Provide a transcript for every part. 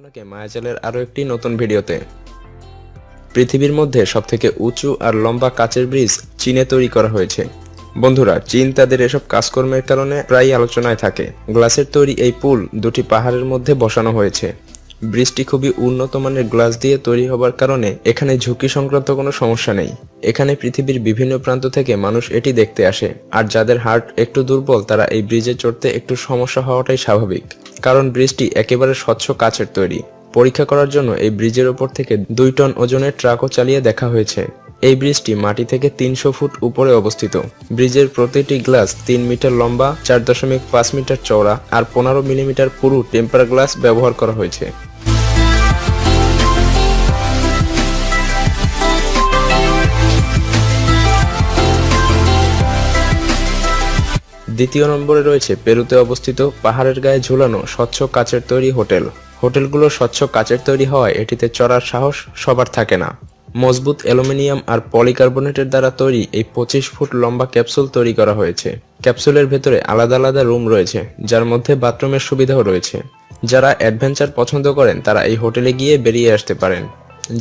আপনাকে মায়াজালের আরও একটি নতুন ভিডিওতে। পৃথিবীর মধ্যে সবথেকে উঁচু আর লম্বা কাচের ব্রিজ চীনে তৈরি করা হয়েছে। বন্ধুরা, চীন তাদের এসব কাজকর্মের কারণে প্রায় আলোচনায় থাকে। গ্লাসের তৈরি এই পুল দুটি পাহাড়ের মধ্যে বসানো হয়েছে। ব্রিজটি খুবই উন্নত মানের গ্লাস দিয়ে তৈরি হবার কারণে এখানে ঝুঁকি সংক্রান্ত কোনো সমস্যা নেই। এখানে পৃথিবীর বিভিন্ন প্রান্ত থেকে মানুষ এটি দেখতে আসে। আর যাদের হার্ট একটু দুর্বল, তারা এই ব্রিজে চড়তে একটু সমস্যা হওয়াটাই স্বাভাবিক। কারণ ব্রিজটি একেবারে স্বচ্ছ কাচের তৈরি। পরীক্ষা করার জন্য এই ব্রিজের ওপর থেকে দুই টন ওজনের ট্রাকও চালিয়ে দেখা হয়েছে। এই ব্রিজটি মাটি থেকে তিনশো ফুট উপরে অবস্থিত। ব্রিজের প্রতিটি গ্লাস তিন মিটার লম্বা, চার দশমিক পাঁচ মিটার চওড়া আর পনেরো মিলিমিটার পুরু টেম্পার গ্লাস ব্যবহার করা হয়েছে। দ্বিতীয় নম্বরে রয়েছে পেরুতে অবস্থিত পাহাড়ের গায়ে ঝুলানো স্বচ্ছ কাচের তৈরি হোটেল। হোটেলগুলো স্বচ্ছ কাচের তৈরি হওয়ায় এটিতে চড়ার সাহস সবার থাকে না। মজবুত অ্যালুমিনিয়াম আর পলিকার্বনেটের দ্বারা তৈরি এই পঁচিশ ফুট লম্বা ক্যাপসুল তৈরি করা হয়েছে। ক্যাপসুলের ভেতরে আলাদা আলাদা রুম রয়েছে, যার মধ্যে বাথরুমের সুবিধাও রয়েছে। যারা অ্যাডভেঞ্চার পছন্দ করেন, তারা এই হোটেলে গিয়ে বেরিয়ে আসতে পারেন।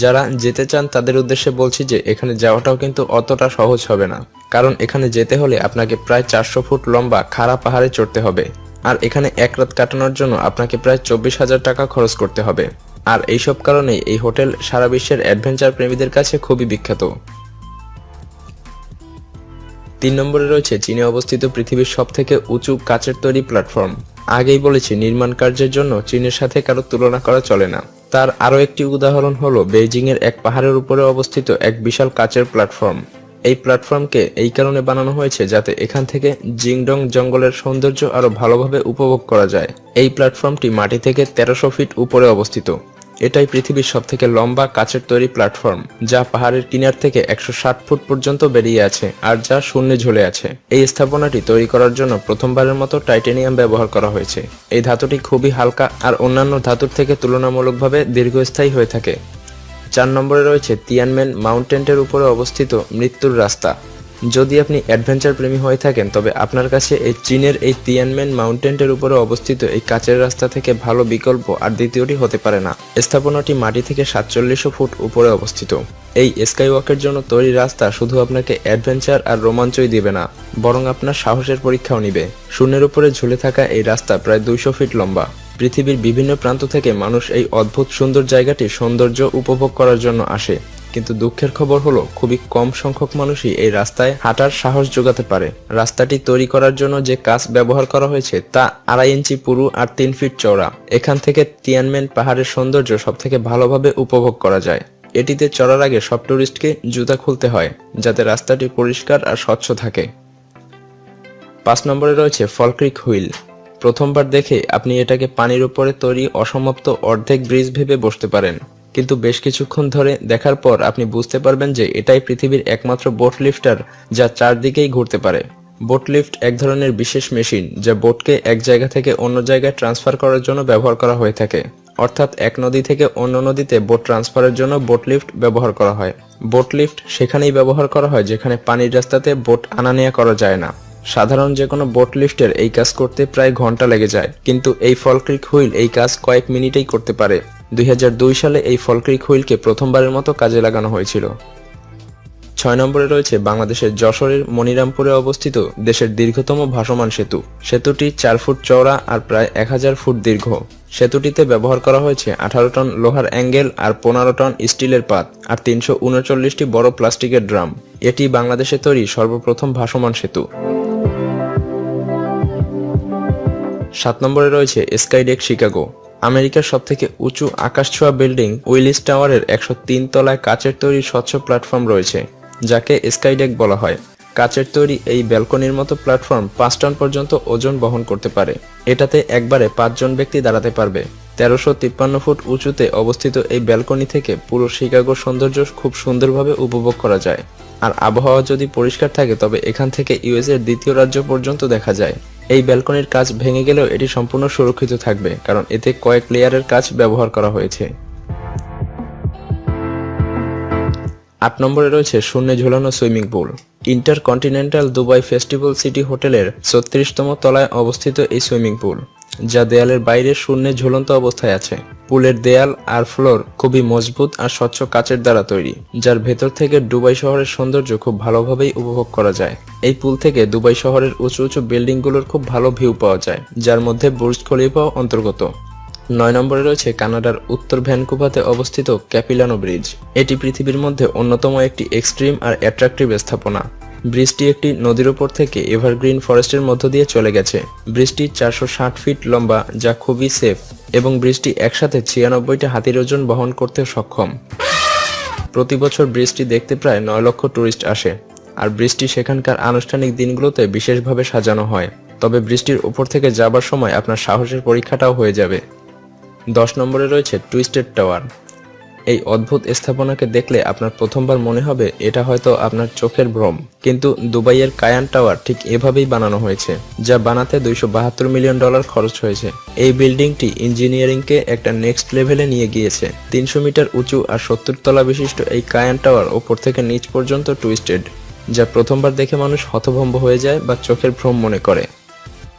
যারা যেতে চান তাদের উদ্দেশ্যে বলছি যে এখানে যাওয়াটাও কিন্তু অতটা সহজ হবে না। কারণ এখানে যেতে হলে আপনাকে প্রায় চারশো ফুট লম্বা খাড়া পাহাড়ে চড়তে হবে। আর এখানে এক রাত কাটানোর জন্য আপনাকে প্রায় চব্বিশ হাজার টাকা খরচ করতে হবে। আর এইসব কারণেই এই হোটেল সারা বিশ্বের অ্যাডভেঞ্চার প্রেমীদের কাছে খুবই বিখ্যাত। তিন নম্বরে রয়েছে চীনে অবস্থিত পৃথিবীর সব থেকে উঁচু কাচের তৈরি প্ল্যাটফর্ম। আগেই বলেছি, নির্মাণ কার্যের জন্য চীনের সাথে কারও তুলনা করা চলে না। তার আরও একটি উদাহরণ হল বেইজিংয়ের এক পাহাড়ের উপরে অবস্থিত এক বিশাল কাচের প্ল্যাটফর্ম। এই প্ল্যাটফর্মকে এই কারণে বানানো হয়েছে যাতে এখান থেকে জিংডং জঙ্গলের সৌন্দর্য আরও ভালোভাবে উপভোগ করা যায়। এই প্ল্যাটফর্মটি মাটি থেকে তেরোশো ফিট উপরে অবস্থিত। এটাই পৃথিবীর সবথেকে লম্বা কাচের তৈরি প্ল্যাটফর্ম, যা পাহাড়ের কিনার থেকে একশো ষাট ফুট পর্যন্ত বেরিয়ে আছে আর যা শূন্যে ঝুলে আছে। এই স্থাপনাটি তৈরি করার জন্য প্রথমবারের মতো টাইটেনিয়াম ব্যবহার করা হয়েছে। এই ধাতুটি খুবই হালকা আর অন্যান্য ধাতুর থেকে তুলনামূলকভাবে দীর্ঘস্থায়ী হয়ে থাকে। চার নম্বরে রয়েছে তিয়ানমেন মাউন্টেনটের উপরে অবস্থিত মৃত্যুর রাস্তা। যদি আপনি অ্যাডভেঞ্চার প্রেমী হয়ে থাকেন, তবে আপনার কাছে এই চীনের এই তিয়ানমেন মাউন্টেনটের উপরে অবস্থিত এই কাচের রাস্তা থেকে ভালো বিকল্প আর দ্বিতীয়টি হতে পারে না। স্থাপনাটি মাটি থেকে সাতচল্লিশশো ফুট উপরে অবস্থিত। এই স্কাই ওয়াকের জন্য তৈরি রাস্তা শুধু আপনাকে অ্যাডভেঞ্চার আর রোমাঞ্চই দিবে না, বরং আপনার সাহসের পরীক্ষাও নিবে। শূন্যের উপরে ঝুলে থাকা এই রাস্তা প্রায় দুইশো ফিট লম্বা। পৃথিবীর বিভিন্ন প্রান্ত থেকে মানুষ এই অদ্ভুত সুন্দর জায়গাটি সৌন্দর্য উপভোগ করার জন্য আসে। কিন্তু দুঃখের খবর হলো, খুবই কম সংখ্যক মানুষই এই রাস্তায় হাঁটার সাহস যোগাতে পারে। রাস্তাটি তৈরি করার জন্য যে কাজ ব্যবহার করা হয়েছে, তা আড়াই ইঞ্চি পুরু আর তিন ফিট চওড়া। এখান থেকে তিয়ানমেন পাহাড়ের সৌন্দর্য সব থেকে ভালোভাবে উপভোগ করা যায়। এটিতে চড়ার আগে সব টুরিস্টকে জুতা খুলতে হয়, যাতে রাস্তাটি পরিষ্কার আর স্বচ্ছ থাকে। পাঁচ নম্বরে রয়েছে ফলক্রিক হুইল। প্রথমবার দেখে আপনি এটাকে পানির উপরে তৈরি অসমাপ্ত অর্ধেক ব্রিজ ভেবে বসতে পারেন। কিন্তু বেশ কিছুক্ষণ ধরে দেখার পর আপনি বুঝতে পারবেন যে এটাই পৃথিবীর একমাত্র বোট লিফটার যা চারদিকেই ঘুরতে পারে। বোট লিফট এক ধরনের বিশেষ মেশিন যা বোটকে এক জায়গা থেকে অন্য জায়গায় ট্রান্সফার করার জন্য ব্যবহার করা হয়ে থাকে। অর্থাৎ এক নদী থেকে অন্য নদীতে বোট ট্রান্সফারের জন্য বোট লিফট ব্যবহার করা হয়। বোট লিফট সেখানেই ব্যবহার করা হয় যেখানে পানির রাস্তাতে বোট আনা নেওয়া করা যায় না। সাধারণ যে কোনো বোট লিফটের এই কাজ করতে প্রায় ঘণ্টা লেগে যায়, কিন্তু এই ফলক্রিক হুইল এই কাজ কয়েক মিনিটেই করতে পারে। দুই হাজার দুই সালে এই ফলক্রিক হুইলকে প্রথমবারের মতো কাজে লাগানো হয়েছিল। ছয় নম্বরে রয়েছে বাংলাদেশের যশোরের মনিরামপুরে অবস্থিত দেশের দীর্ঘতম ভাসমান সেতু। সেতুটি চার ফুট চওড়া আর প্রায় এক হাজার ফুট দীর্ঘ। সেতুটিতে ব্যবহার করা হয়েছে আঠারো টন লোহার অ্যাঙ্গেল আর পনেরো টন স্টিলের পাত আর তিনশো উনচল্লিশটি বড় প্লাস্টিকের ড্রাম। এটি বাংলাদেশে তৈরি সর্বপ্রথম ভাসমান সেতু। সাত নম্বরে রয়েছে স্কাইডেক শিকাগো আমেরিকার সবথেকে উঁচু আকাশ আকাশছোঁয়া বিল্ডিং উইলিস টাওয়ারের একশো তিন তলায় কাচের তৈরি স্বচ্ছ প্ল্যাটফর্ম রয়েছে, যাকে স্কাইডেক বলা হয়। কাচের তৈরি এই ব্যালকনির মতো প্ল্যাটফর্ম পাঁচ টন পর্যন্ত ওজন বহন করতে পারে। এটাতে একবারে পাঁচজন ব্যক্তি দাঁড়াতে পারবে। তেরোশো তিপ্পান্ন ফুট উঁচুতে অবস্থিত এই ব্যালকনি থেকে পুরো শিকাগোর সৌন্দর্য খুব সুন্দরভাবে উপভোগ করা যায়। আর আবহাওয়া যদি পরিষ্কার থাকে, তবে এখান থেকে ইউএস এর দ্বিতীয় রাজ্য পর্যন্ত দেখা যায়। এই ব্যালকনির কাজ ভেঙে গেলেও এটি সম্পূর্ণ সুরক্ষিত থাকবে, কারণ এতে কয়েক লেয়ারের কাজ ব্যবহার করা হয়েছে। আট নম্বরে রয়েছে শূন্যে ঝুলানো swimming pool. Intercontinental Dubai Festival City হোটেলের ছত্রিশতম তলায় অবস্থিত এই সুইমিং পুল। যা দেয়ালের বাইরে শূন্যে ঝুলন্ত অবস্থায় আছে। পুলের দেয়াল আর ফ্লোর খুবই মজবুত আর স্বচ্ছ কাচের দ্বারা তৈরি, যার ভেতর থেকে দুবাই শহরের সৌন্দর্য খুব ভালোভাবেই উপভোগ করা যায়। এই পুল থেকে দুবাই শহরের উঁচু উঁচু বিল্ডিংগুলোর খুব ভালো ভিউ পাওয়া যায়, যার মধ্যে বুর্জ খলিফাও অন্তর্গত। নয় নম্বরে রয়েছে কানাডার উত্তর ভ্যানকুভাতে অবস্থিত ক্যাপিলানো ব্রিজ। এটি পৃথিবীর মধ্যে অন্যতম একটি এক্সট্রিম আর অ্যাট্রাকটিভ স্থাপনা। ব্রিজটি একটি নদীর উপর থেকে এভারগ্রিন ফরেস্টের মধ্য দিয়ে চলে গেছে। ব্রিজটি চারশো ষাট ফিট লম্বা, যা খুবই সেফ এবং ব্রিজটি একসাথে ছিয়ানব্বইটা হাতির ওজন বহন করতে সক্ষম। প্রতি বছর ব্রিজটি দেখতে প্রায় নয় লক্ষ টুরিস্ট আসে, আর ব্রিজটি সেখানকার আনুষ্ঠানিক দিনগুলোতে বিশেষভাবে সাজানো হয়। তবে বৃষ্টির উপর থেকে যাবার সময় আপনার সাহসের পরীক্ষাটাও হয়ে যাবে। দশ নম্বরে রয়েছে টুইস্টেড টাওয়ার। এই অদ্ভুত স্থাপনাকে দেখলে আপনার প্রথমবার মনে হবে এটা হয়তো আপনার চোখের ভ্রম। কিন্তু দুবাইয়ের কায়ান টাওয়ার ঠিক এভাবেই বানানো হয়েছে, যা বানাতে দুইশো বাহাত্তর মিলিয়ন ডলার খরচ হয়েছে। এই বিল্ডিংটি ইঞ্জিনিয়ারিংকে একটা নেক্সট লেভেলে নিয়ে গিয়েছে। তিনশো মিটার উঁচু আর সত্তর তলা বিশিষ্ট এই কায়ান টাওয়ার ওপর থেকে নিচ পর্যন্ত টুইস্টেড, যা প্রথমবার দেখে মানুষ হতভম্ব হয়ে যায় বা চোখের ভ্রম মনে করে।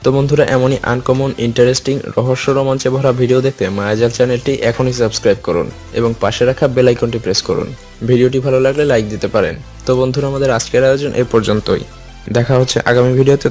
তো বন্ধুরা, এমনই আনকমন ইন্টারেস্টিং রহস্য রোমাঞ্চে ভরা ভিডিও দেখতে মায়াজাল চ্যানেলটি এখনই সাবস্ক্রাইব করুন এবং পাশে রাখা বেল আইকনটি প্রেস করুন। ভিডিওটি ভালো লাগলে লাইক দিতে পারেন। তো বন্ধুরা, আমাদের আজকের আয়োজন এ পর্যন্তই। দেখা হচ্ছে আগামী ভিডিওতে